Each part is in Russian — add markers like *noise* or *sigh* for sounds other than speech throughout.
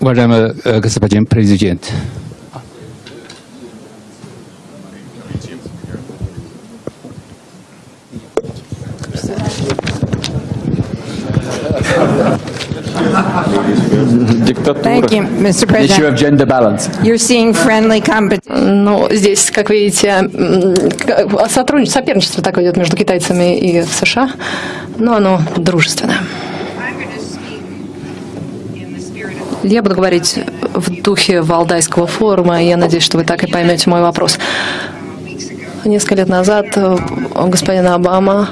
Уважаемый э, господин президент, Thank you, Mr. Issue President. of gender balance. You're seeing friendly competition. Ну, здесь, как видите, сотрудничество, соперничество такое идет между китайцами и США, но оно дружественное. Я буду говорить в духе Валдайского форума, и я надеюсь, что вы так и поймете мой вопрос. Несколько лет назад э, господин Обама,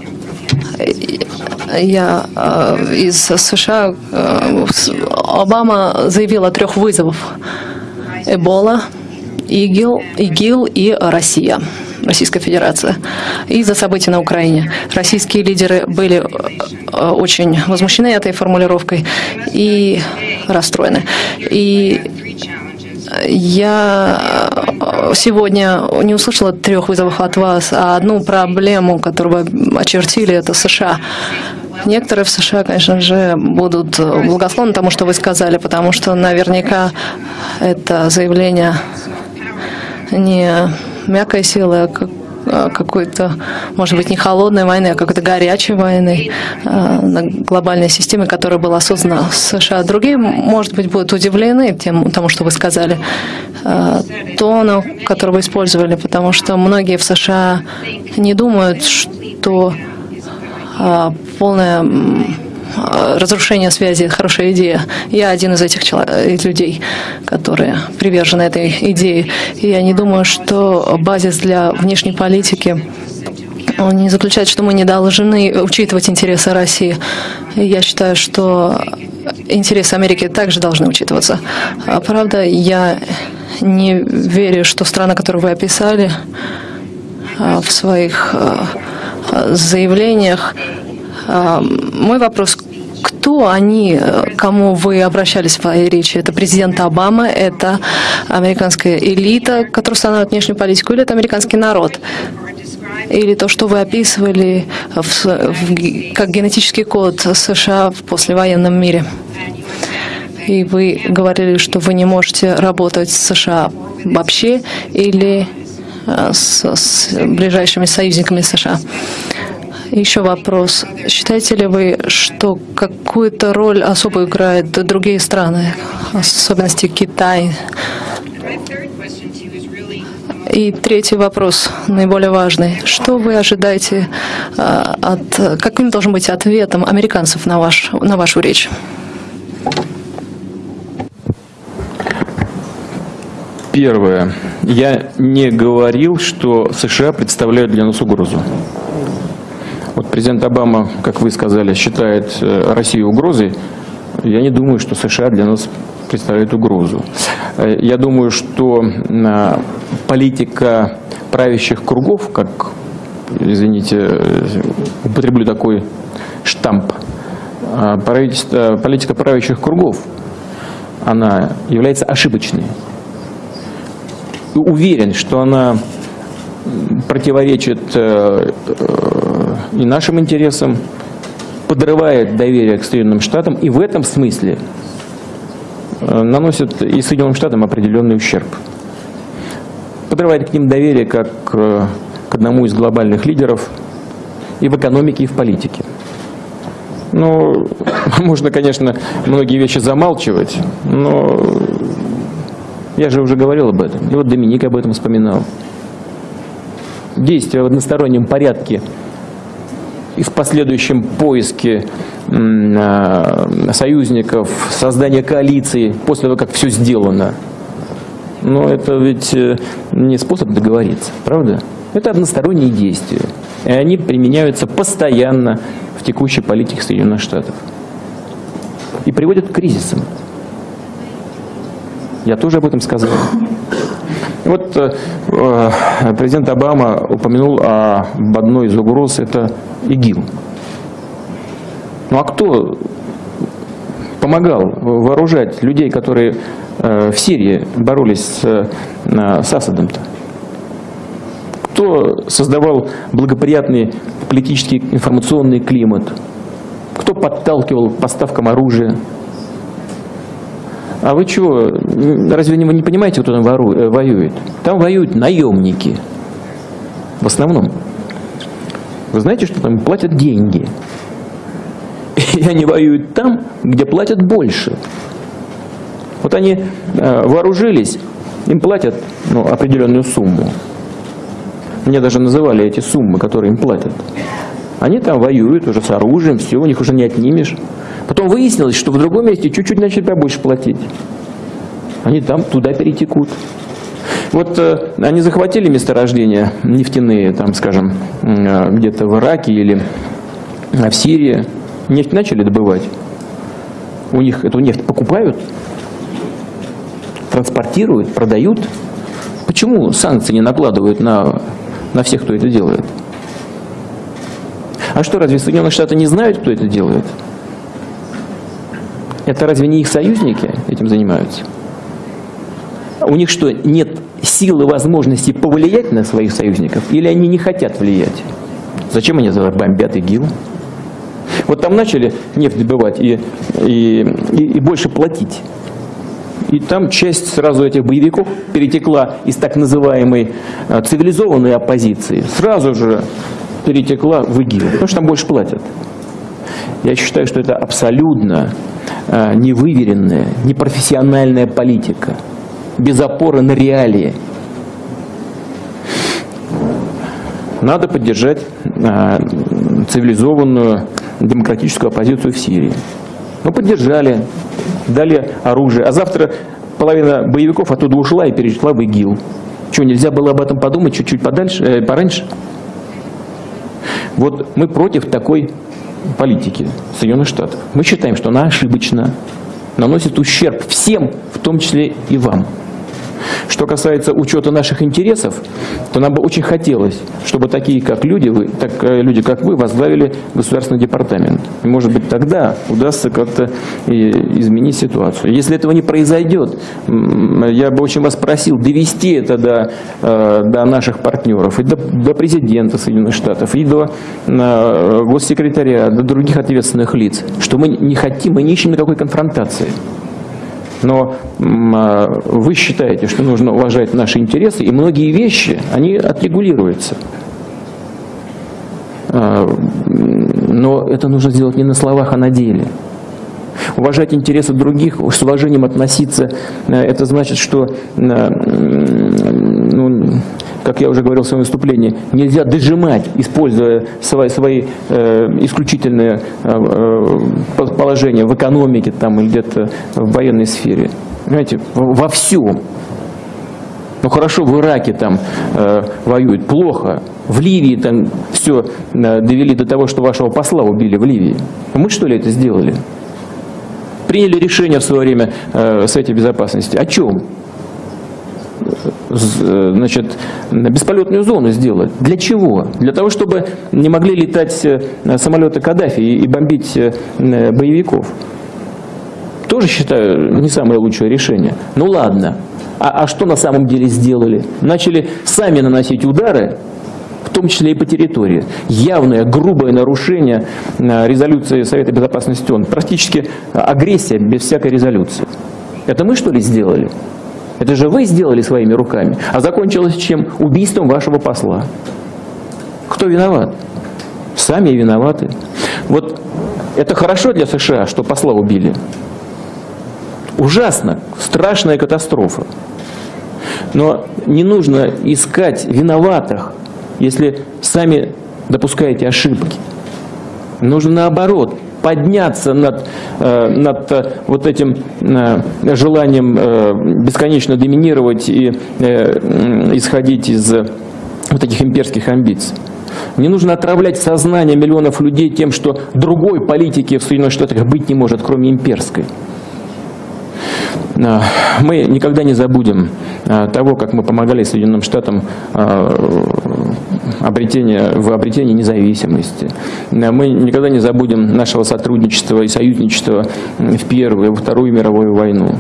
я э, из США, э, Обама заявил о трех вызовах. Эбола, ИГИЛ, ИГИЛ и Россия. Российская Федерация. Из-за событий на Украине. Российские лидеры были э, очень возмущены этой формулировкой и расстроены. И я э, сегодня не услышала трех вызовов от вас, а одну проблему, которую вы очертили, это США. Некоторые в США, конечно же, будут благосклонны тому, что вы сказали, потому что наверняка это заявление не мягкой силы, а а какой-то, может быть, не холодной войны, а какой-то горячей войны а, на глобальной системе, которая была создана в США. Другие, может быть, будут удивлены тем, тому, что вы сказали, а, тону, который вы использовали, потому что многие в США не думают, что а, разрушение связи – хорошая идея. Я один из этих чело- э, людей, которые привержены этой идее. И я не думаю, что базис для внешней политики он не заключает, что мы не должны учитывать интересы России. Я считаю, что интересы Америки также должны учитываться. А, Правда, я не верю, что страна, которую вы описали а, в своих а, заявлениях, мой вопрос, кто они, э, кому вы обращались в своей речи? Это президент Обама, это американская элита, которая устанавливает внешнюю политику, или это американский народ? Или то, что вы описывали в в как генетический код США в послевоенном мире? И вы говорили, что вы не можете работать с США вообще или э, с, с ближайшими союзниками США. Еще вопрос. Считаете ли вы, что какую-то роль особо играют другие страны, в особенности Китай? И третий вопрос, наиболее важный. Что вы ожидаете э, от... Каким должен быть ответом американцев на, ваш, на вашу речь? Первое. Я не говорил, что США представляют для нас угрозу. Вот президент Обама, как вы сказали, считает э, Россию угрозой. Я не думаю, что США для нас представляют угрозу. Э, Я думаю, что э, политика правящих кругов, как, извините, употреблю такой штамп, политика правящих кругов, она является ошибочной уверен, что она противоречит и нашим интересам, подрывает доверие к Соединенным Штатам и в этом смысле э, наносит и Соединенным Штатам определенный ущерб. Подрывает к ним доверие как э, к одному из глобальных лидеров и в экономике, и в политике. Ну, *laughs* можно, конечно, многие вещи замалчивать, но я же уже говорил об этом. И вот Доминик об этом вспоминал. Действия в одностороннем порядке и в последующем поиске а, союзников, создания коалиции после того, как все сделано. Но это ведь э, не способ договориться, правда? Это односторонние действия. И они применяются постоянно в текущей политике Соединенных Штатов. И приводят к кризисам. Я тоже об этом сказал. И вот э, э, президент Обама упомянул об одной из угроз, это ИГИЛ. Ну а кто помогал вооружать людей, которые э, в Сирии боролись с, с Асадом-то? Кто создавал благоприятный политический информационный климат? Кто подталкивал к поставкам оружия? А вы чего, разве вы не понимаете, кто там э, воюет? Там воюют наемники. В основном. Вы знаете, что там платят деньги. И они воюют там, где платят больше. Вот они э, вооружились, им платят ну, определенную сумму. Мне даже называли эти суммы, которые им платят. Они там воюют уже с оружием, все, у них уже не отнимешь. Потом выяснилось, что в другом месте чуть-чуть начали побольше платить. Они там туда перетекут. Вот э, они захватили месторождения нефтяные, там, скажем, э, где-то в Ираке или в Сирии. Нефть начали добывать. У них эту нефть покупают, транспортируют, продают. Почему санкции не накладывают на, на всех, кто это делает? А что, разве Соединенные Штаты не знают, кто это делает? Это разве не их союзники этим занимаются? У них что, нет силы, возможности повлиять на своих союзников? Или они не хотят влиять? Зачем они бомбят ИГИЛ? Вот там начали нефть добывать и, и, и, и больше платить. И там часть сразу этих боевиков перетекла из так называемой а, цивилизованной оппозиции, сразу же перетекла в ИГИЛ, потому что там больше платят. Я считаю, что это абсолютно невыверенная, непрофессиональная политика, без опоры на реалии. Надо поддержать а, цивилизованную демократическую оппозицию в Сирии. Ну, поддержали, дали оружие. А завтра половина боевиков оттуда ушла и перешла в ИГИЛ. Что, нельзя было об этом подумать чуть-чуть подальше, э, пораньше? Вот мы против такой политики Соединенных Штатов. Мы считаем, что она ошибочна, наносит ущерб всем, в том числе и вам. Что касается учета наших интересов, то нам бы очень хотелось, чтобы такие как люди, вы, так, э, люди как вы возглавили государственный департамент. И, может быть, тогда удастся как-то изменить ситуацию. Если этого не произойдет, я бы очень вас просил довести это до, э, до наших партнеров, и до, до президента Соединенных Штатов, и до э, госсекретаря, до других ответственных лиц, что мы не хотим, мы не ищем никакой конфронтации. Но а, вы считаете, что нужно уважать наши интересы, и многие вещи, они отрегулируются. А, но это нужно сделать не на словах, а на деле. Уважать интересы других, с уважением относиться, э, это значит, что, э, ну, как я уже говорил в своем выступлении, нельзя дожимать, используя свои, свои э, исключительные положения в экономике там, или где-то в военной сфере. Понимаете, во всем. Ну хорошо, в Ираке там э, воюют плохо, в Ливии там все э, довели до того, что вашего посла убили в Ливии. Мы что ли это сделали? Приняли решение в свое время э, Совете Безопасности. О чем? значит, бесполетную зону сделать. Для чего? Для того, чтобы не могли летать э, самолеты Каддафи и бомбить э, боевиков. Тоже считаю не самое лучшее решение. Ну ладно. А, а что на самом деле сделали? Начали сами наносить удары том числе и по территории. Явное, грубое нарушение э, резолюции Совета Безопасности ООН. Практически агрессия без всякой резолюции. Это мы что ли сделали? Это же вы сделали своими руками. А закончилось чем? Убийством вашего посла. Кто виноват? Сами виноваты. Вот это хорошо для США, что посла убили. Ужасно, страшная катастрофа. Но не нужно искать виноватых если сами допускаете ошибки. Нужно наоборот подняться над, э, над э, вот этим э, желанием бесконечно доминировать и исходить из вот этих имперских амбиций. Не нужно отравлять сознание миллионов людей тем, что другой политики в Соединенных Штатах быть не может, кроме имперской. Мы никогда не забудем того, как мы помогали Соединенным Штатам обретения, в обретении независимости. Мы никогда не забудем нашего сотрудничества и союзничества в Первую и Вторую мировую войну.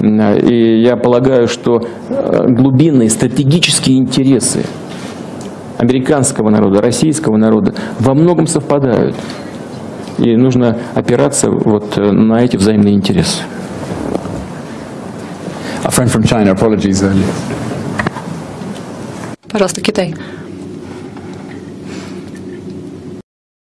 И я полагаю, что э, глубинные стратегические интересы американского народа, российского народа во многом совпадают. И нужно опираться вот на эти взаимные интересы. A friend from China, apologies earlier. Пожалуйста, Китай.